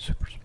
Süper.